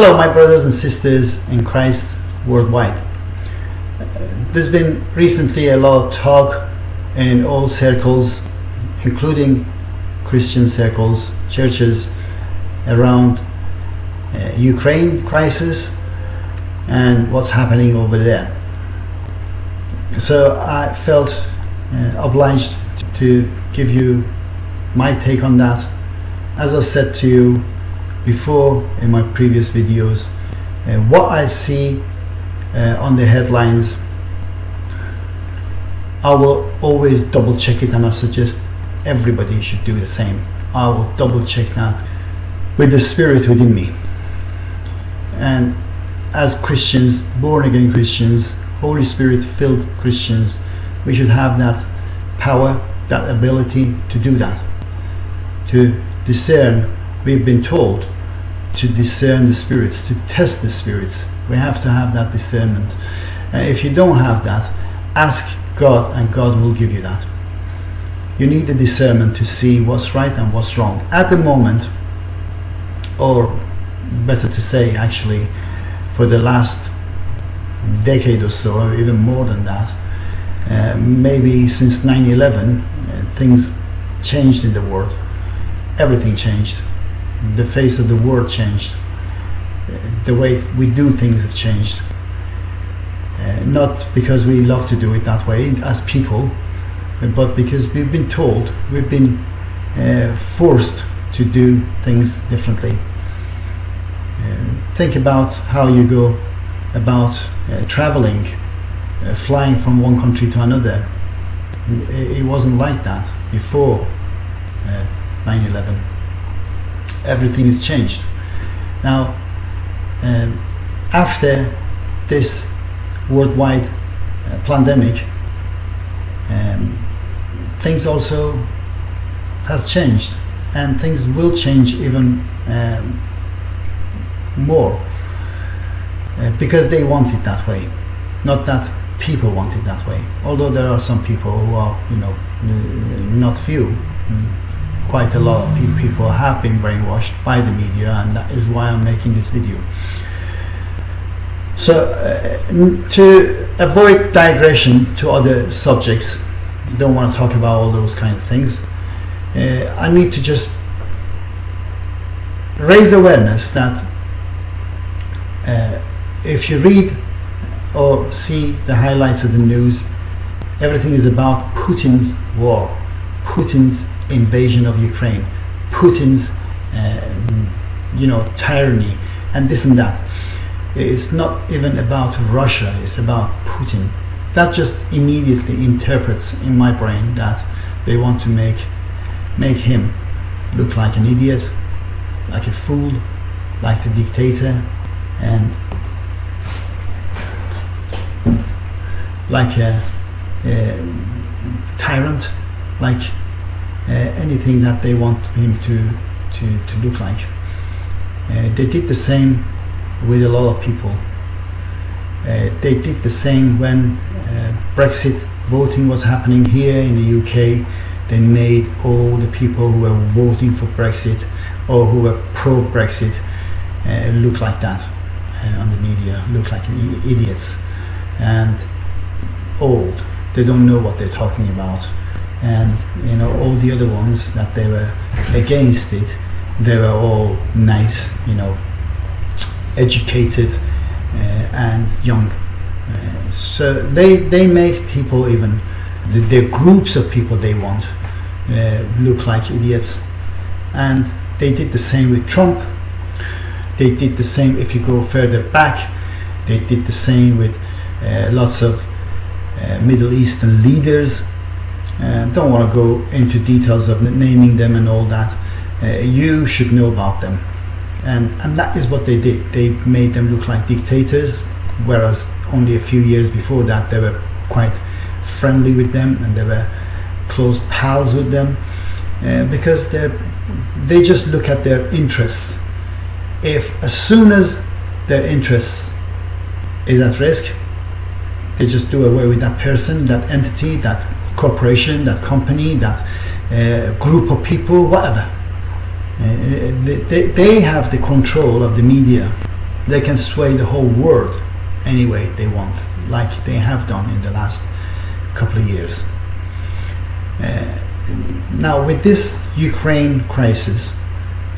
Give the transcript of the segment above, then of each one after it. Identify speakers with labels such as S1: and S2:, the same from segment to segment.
S1: Hello, my brothers and sisters in Christ worldwide. There's been recently a lot of talk in all circles, including Christian circles, churches, around uh, Ukraine crisis and what's happening over there. So I felt uh, obliged to give you my take on that. As I said to you before in my previous videos, uh, what I see uh, on the headlines, I will always double check it and I suggest everybody should do the same. I will double check that with the spirit within me. And as Christians, born again Christians, Holy Spirit filled Christians, we should have that power, that ability to do that. To discern, we've been told to discern the spirits, to test the spirits. We have to have that discernment. And if you don't have that, ask God and God will give you that. You need the discernment to see what's right and what's wrong. At the moment, or better to say actually, for the last decade or so, or even more than that, uh, maybe since 9-11, uh, things changed in the world. Everything changed. The face of the world changed. Uh, the way we do things have changed. Uh, not because we love to do it that way as people, but because we've been told, we've been uh, forced to do things differently. Uh, think about how you go about uh, traveling, uh, flying from one country to another. It, it wasn't like that before 9-11. Uh, Everything is changed. Now, um, after this worldwide uh, pandemic, um, things also has changed and things will change even um, more uh, because they want it that way not that people want it that way. Although there are some people who are you know not few quite a lot of people have been brainwashed by the media and that is why I'm making this video. So uh, to avoid digression to other subjects don't want to talk about all those kind of things uh, I need to just raise awareness that uh, if you read or see the highlights of the news everything is about Putin's war Putin's invasion of Ukraine Putin's uh, you know tyranny and this and that. It's not even about Russia it's about Putin. That just immediately interprets in my brain that they want to make make him look like an idiot like a fool like the dictator and like a, a tyrant like anything that they want him to to, to look like. Uh, they did the same with a lot of people. Uh, they did the same when uh, Brexit voting was happening here in the UK they made all the people who were voting for Brexit or who were pro-Brexit uh, look like that uh, on the media look like idiots and old. They don't know what they're talking about and you know all the other ones that they were against it they were all nice you know educated uh, and young. Uh, so they they make people even the, the groups of people they want uh, look like idiots. And they did the same with Trump. They did the same if you go further back they did the same with uh, lots of uh, Middle Eastern leaders uh, don't want to go into details of naming them and all that. Uh, you should know about them. And and that is what they did. They made them look like dictators whereas only a few years before that they were quite friendly with them and they were close pals with them uh, because they they just look at their interests. If as soon as their interests is at risk they just do away with that person that entity that corporation that company that uh, group of people whatever uh, they, they have the control of the media they can sway the whole world any way they want, like they have done in the last couple of years. Uh, now, with this Ukraine crisis,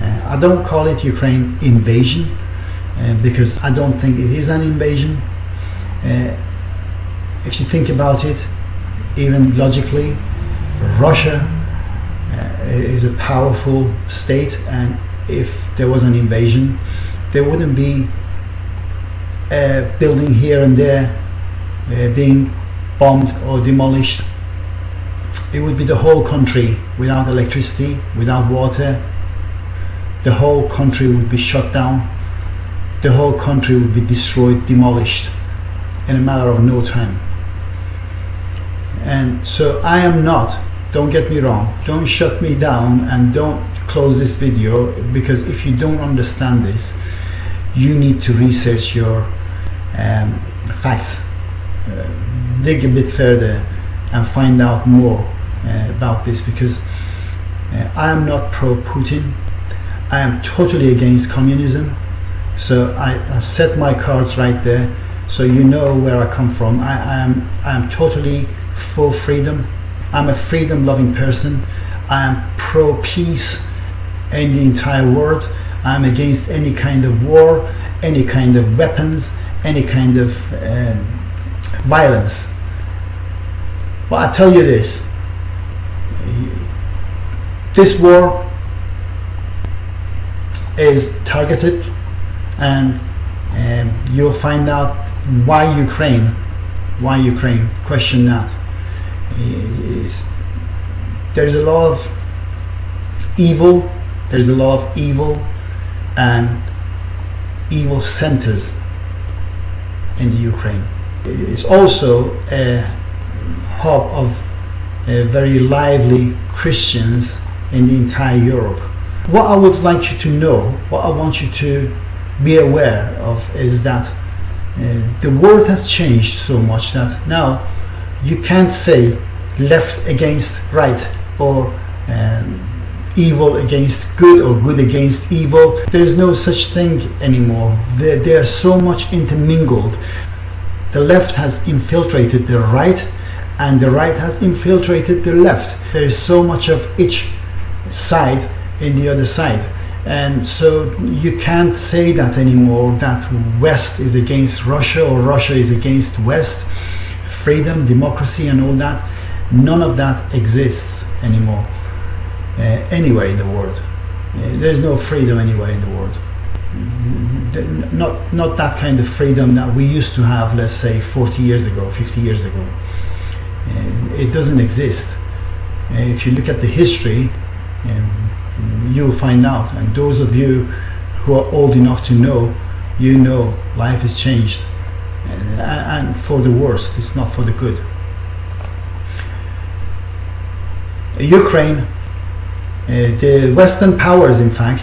S1: uh, I don't call it Ukraine invasion uh, because I don't think it is an invasion. Uh, if you think about it, even logically, Russia uh, is a powerful state, and if there was an invasion, there wouldn't be a building here and there uh, being bombed or demolished. It would be the whole country without electricity, without water. The whole country would be shut down. The whole country would be destroyed, demolished in a matter of no time. And so I am not, don't get me wrong, don't shut me down and don't close this video because if you don't understand this, you need to research your um, facts, uh, dig a bit further and find out more uh, about this because uh, I am not pro-Putin. I am totally against communism. So I, I, set my cards right there so you know where I come from. I, I am I am totally for freedom. I'm a freedom loving person. I am pro peace in the entire world. I'm against any kind of war, any kind of weapons, any kind of uh, violence. But I tell you this, this war is targeted and um, you'll find out why Ukraine, why Ukraine, question that. There's a lot of evil, there's a lot of evil and evil centers in the Ukraine. It's also a hub of uh, very lively Christians in the entire Europe. What I would like you to know, what I want you to be aware of is that uh, the world has changed so much that now you can't say left against right or um, evil against good or good against evil. There is no such thing anymore. They, they are so much intermingled. The left has infiltrated the right and the right has infiltrated the left. There is so much of each side in the other side. And so you can't say that anymore that West is against Russia or Russia is against West. Freedom, democracy, and all that. None of that exists anymore uh, anywhere in the world. Uh, there's no freedom anywhere in the world. Not, not that kind of freedom that we used to have, let's say, 40 years ago, 50 years ago. Uh, it doesn't exist. Uh, if you look at the history, um, you'll find out. And those of you who are old enough to know, you know life has changed. Uh, and for the worst, it's not for the good. Ukraine uh, the Western powers, in fact,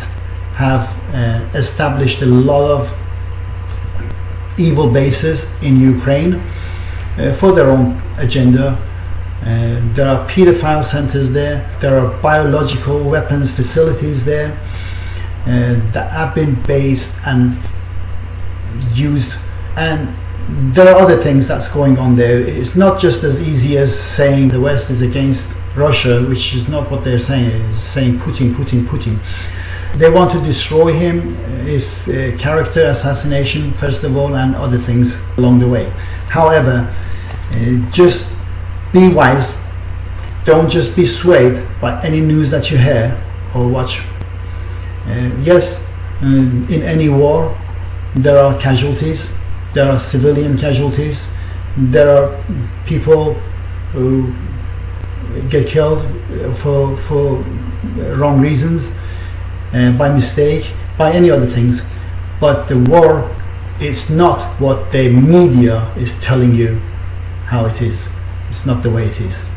S1: have uh, established a lot of evil bases in Ukraine for their own agenda. There are pedophile centers there, there are biological weapons facilities there that have been based and used and there are other things that's going on there. It's not just as easy as saying the West is against Russia, which is not what they're saying, is saying Putin, Putin, Putin. They want to destroy him, his uh, character assassination, first of all, and other things along the way. However, uh, just be wise. Don't just be swayed by any news that you hear or watch. Uh, yes, um, in any war, there are casualties, there are civilian casualties, there are people who get killed for, for wrong reasons, uh, by mistake, by any other things. But the war is not what the media is telling you how it is. It's not the way it is.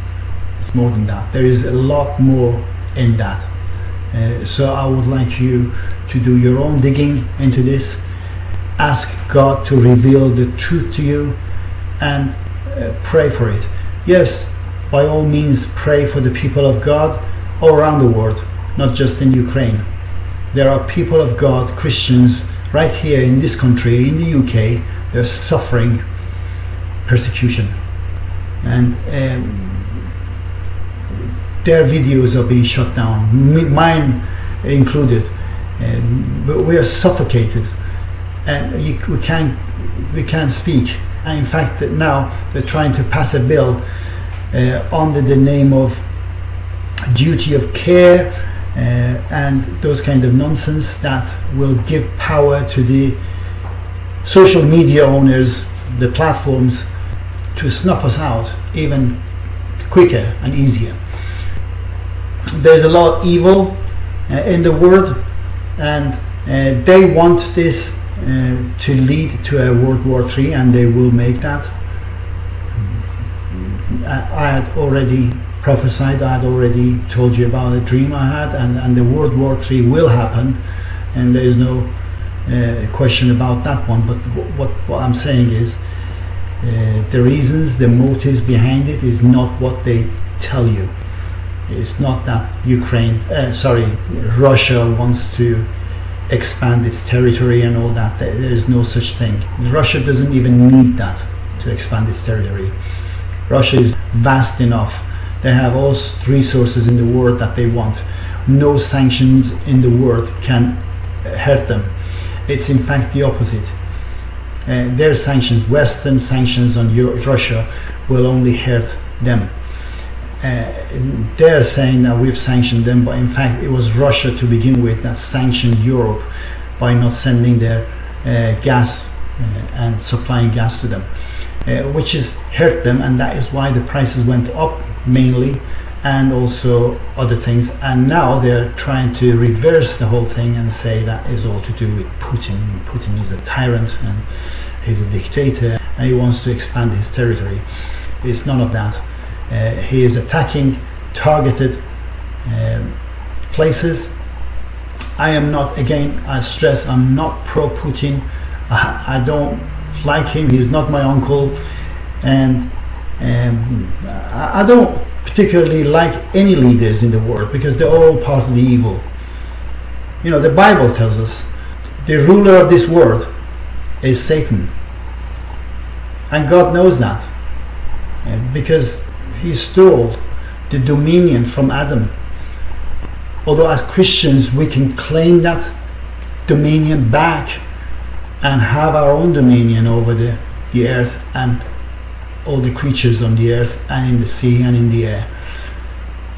S1: It's more than that. There is a lot more in that. Uh, so I would like you to do your own digging into this. Ask God to reveal the truth to you and uh, pray for it. Yes, by all means pray for the people of God all around the world, not just in Ukraine. There are people of God, Christians, right here in this country, in the UK, they're suffering persecution. And um, their videos are being shut down, mine included. And, we are suffocated and you, we can't we can't speak. And in fact, that now they're trying to pass a bill uh, under the name of duty of care uh, and those kind of nonsense that will give power to the social media owners, the platforms, to snuff us out even quicker and easier. There's a lot of evil uh, in the world, and uh, they want this to lead to a World War III, and they will make that. I, I had already prophesied, I had already told you about a dream I had, and, and the World War III will happen, and there is no uh, question about that one. But what, what I'm saying is, uh, the reasons, the motives behind it is not what they tell you. It's not that Ukraine, uh, sorry, Russia wants to expand its territory and all that. There is no such thing. Russia doesn't even need that to expand its territory. Russia is vast enough. They have all resources in the world that they want. No sanctions in the world can hurt them. It's in fact the opposite. Uh, their sanctions, Western sanctions on Russia, will only hurt them. Uh, they're saying that we've sanctioned them, but in fact, it was Russia to begin with that sanctioned Europe by not sending their uh, gas uh, and supplying gas to them, which has hurt them, and that is why the prices went up mainly, and also other things. And now they're trying to reverse the whole thing and say that is all to do with Putin. Putin is a tyrant and he's a dictator, and he wants to expand his territory. It's none of that. Uh, he is attacking targeted um, places. I am not, again, I stress, I'm not pro Putin. I, I don't like him. He's not my uncle. And um, I, I don't particularly like any leaders in the world because they're all part of the evil. You know, the Bible tells us the ruler of this world is Satan. And God knows that. Uh, because he stole the dominion from Adam. Although as Christians we can claim that dominion back and have our own dominion over the, the earth and all the creatures on the earth and in the sea and in the air.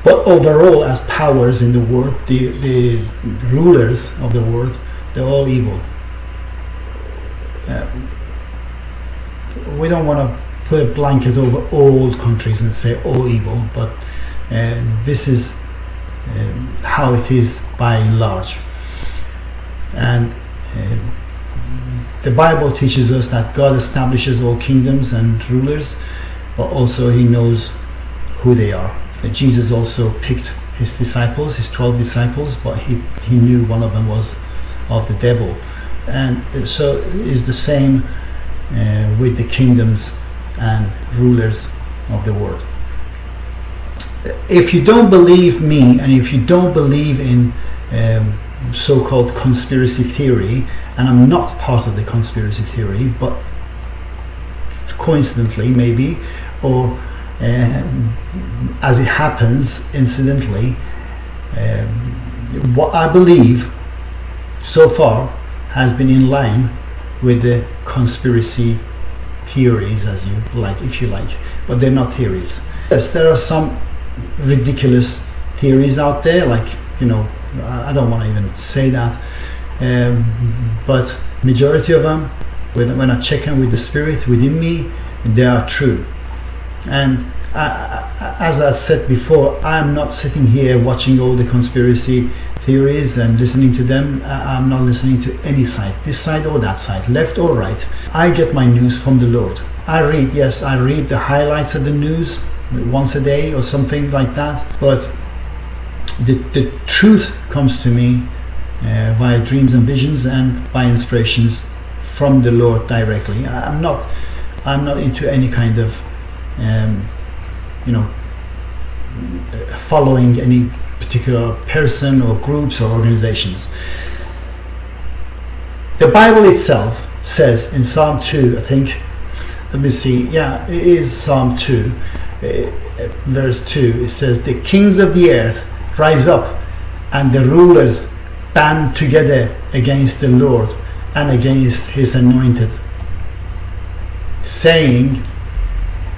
S1: But overall, as powers in the world, the, the rulers of the world, they're all evil. Uh, we don't want to put a blanket over all countries and say all evil, but uh, this is uh, how it is by and large. And uh, the Bible teaches us that God establishes all kingdoms and rulers, but also He knows who they are. Jesus also picked His disciples, His 12 disciples, but He, he knew one of them was of the devil. And so is the same uh, with the kingdoms and rulers of the world. If you don't believe me and if you don't believe in um, so called conspiracy theory, and I'm not part of the conspiracy theory, but coincidentally, maybe, or um, as it happens incidentally, um, what I believe so far has been in line with the conspiracy theories, as you like, if you like, but they're not theories. Yes, there are some ridiculous theories out there, like you know, I don't want to even say that, um, but majority of them, when, when I check in with the spirit within me, they are true. And I, as I said before, I'm not sitting here watching all the conspiracy theories and listening to them. I'm not listening to any side, this side or that side, left or right. I get my news from the Lord. I read, yes, I read the highlights of the news once a day or something like that, but the, the truth comes to me uh, via dreams and visions and by inspirations from the Lord directly. I'm not, I'm not into any kind of, um, you know, following any particular person or groups or organizations. The Bible itself says in Psalm 2, I think, let me see, yeah, it is Psalm 2, uh, verse 2. It says, The kings of the earth rise up, and the rulers band together against the Lord and against his anointed, saying,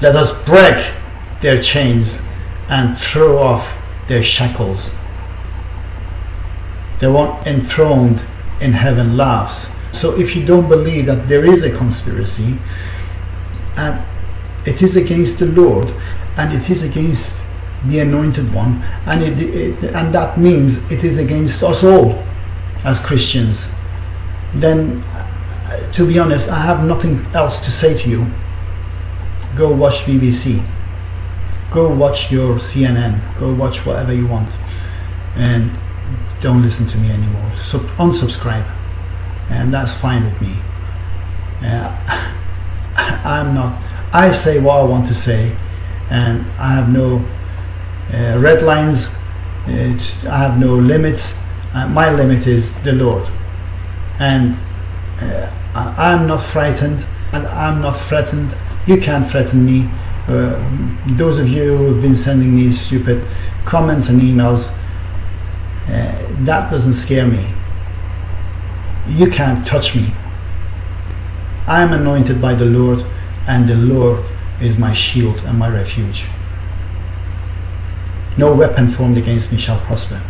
S1: Let us break their chains and throw off their shackles. The one enthroned in heaven laughs. So if you don't believe that there is a conspiracy, and it is against the Lord, and it is against the anointed one, and it, it, and that means it is against us all as Christians, then uh, to be honest, I have nothing else to say to you. Go watch BBC. Go watch your CNN. Go watch whatever you want. And don't listen to me anymore. Sub unsubscribe. And that's fine with me. Uh, I'm not, I say what I want to say, and I have no uh, red lines, uh, I have no limits. Uh, my limit is the Lord. And uh, I'm not frightened, and I'm not threatened. You can't threaten me. Uh, those of you who have been sending me stupid comments and emails, uh, that doesn't scare me. You can't touch me. I am anointed by the Lord, and the Lord is my shield and my refuge. No weapon formed against me shall prosper.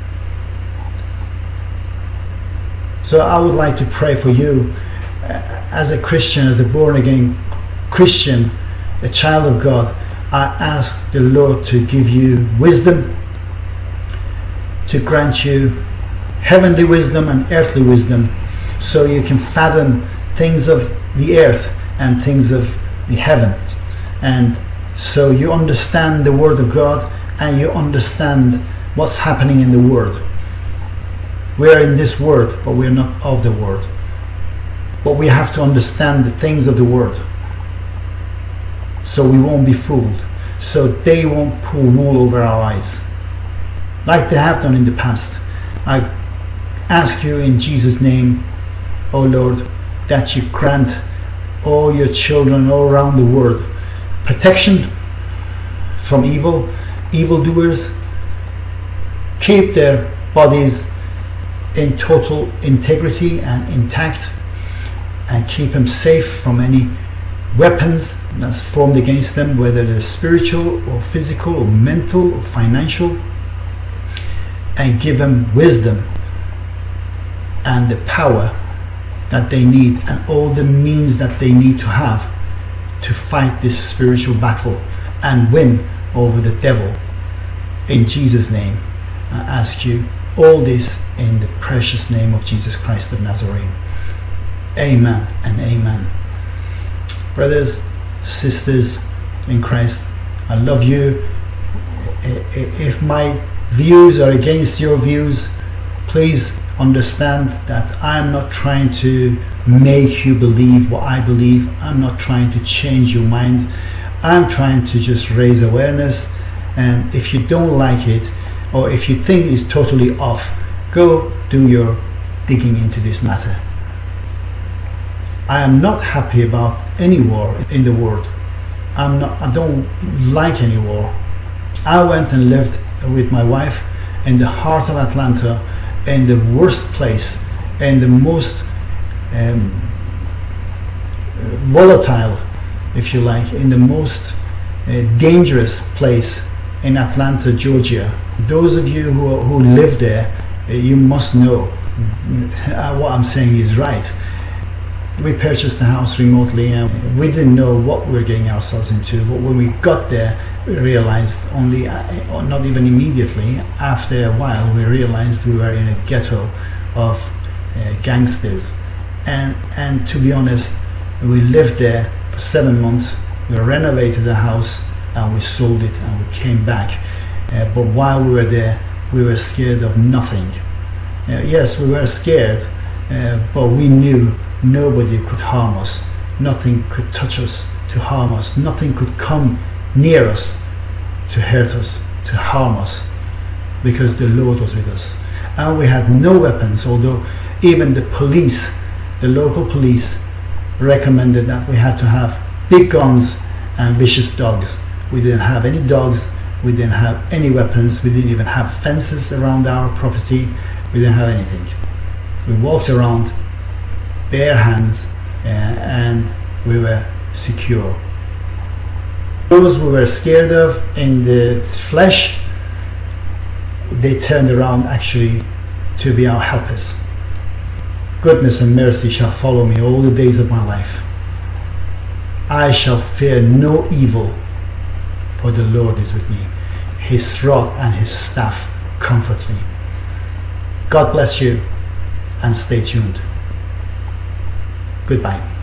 S1: So I would like to pray for you uh, as a Christian, as a born again Christian, a child of God. I ask the Lord to give you wisdom, to grant you heavenly wisdom and earthly wisdom so you can fathom things of the earth and things of the heavens. And so you understand the Word of God and you understand what's happening in the world. We are in this world, but we're not of the world. But we have to understand the things of the world. So we won't be fooled. So they won't pull wool over our eyes. Like they have done in the past. I ask you in Jesus' name, O oh Lord, that you grant all your children all around the world protection from evil, evildoers. Keep their bodies in total integrity and intact and keep them safe from any weapons that's formed against them, whether they're spiritual or physical or mental or financial, and give them wisdom and the power that they need and all the means that they need to have to fight this spiritual battle and win over the devil. In Jesus' name, I ask you all this in the precious name of Jesus Christ of Nazarene. Amen and amen. Brothers, sisters in Christ, I love you. If my views are against your views, please understand that I'm not trying to make you believe what I believe. I'm not trying to change your mind. I'm trying to just raise awareness. And if you don't like it, or if you think it's totally off, go do your digging into this matter. I am not happy about any war in the world. I'm not, I don't like any war. I went and lived with my wife in the heart of Atlanta in the worst place and the most um, volatile, if you like, in the most uh, dangerous place in Atlanta, Georgia. Those of you who, who live there, uh, you must know uh, what I'm saying is right. We purchased the house remotely and we didn't know what we were getting ourselves into, but when we got there, we realized only, uh, not even immediately, after a while, we realized we were in a ghetto of uh, gangsters. And, and to be honest, we lived there for seven months. We renovated the house and we sold it and we came back. Uh, but while we were there, we were scared of nothing. Uh, yes, we were scared, uh, but we knew nobody could harm us. Nothing could touch us to harm us. Nothing could come near us to hurt us, to harm us, because the Lord was with us. And we had no weapons, although even the police the local police recommended that we had to have big guns and vicious dogs. We didn't have any dogs, we didn't have any weapons, we didn't even have fences around our property, we didn't have anything. We walked around bare hands uh, and we were secure. Those we were scared of in the flesh, they turned around actually to be our helpers. Goodness and mercy shall follow me all the days of my life. I shall fear no evil, for the Lord is with me. His rod and his staff comforts me. God bless you and stay tuned. Goodbye.